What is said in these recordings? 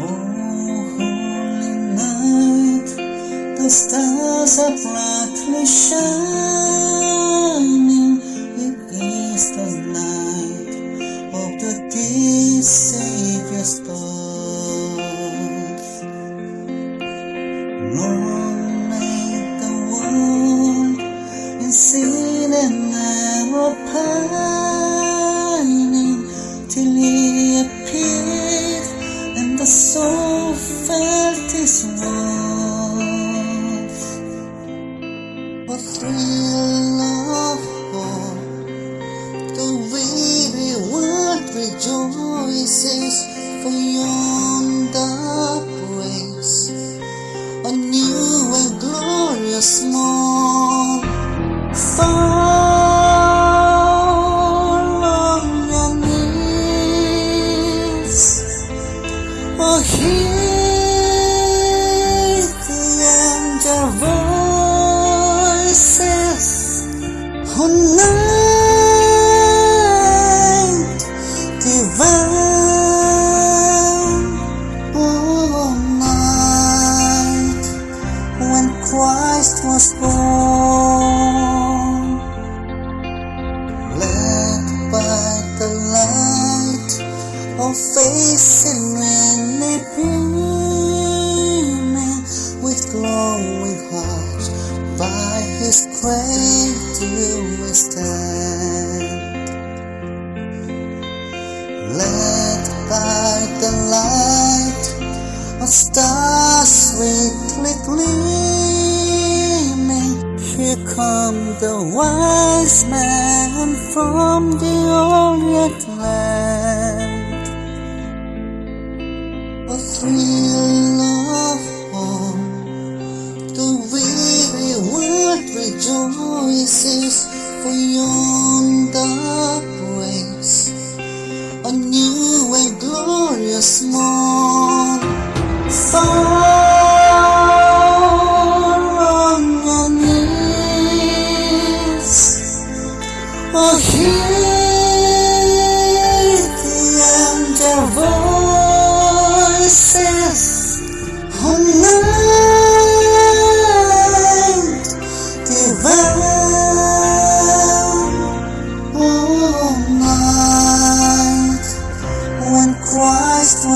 Oh, holy night, the stars are brightly shining. A thrill of hope, the weary world rejoices for yonder Oh night divine, oh night when Christ was born, led by the light with glowing heart by His cradle we stand. Led by the light of stars sweetly gleaming, here come the wise men from the Orient land. Yo Moisés fui onda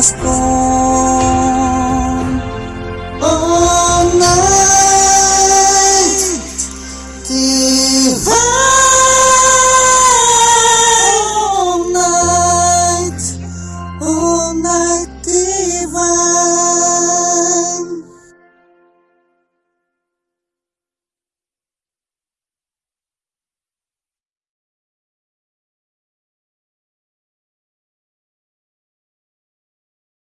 gosto.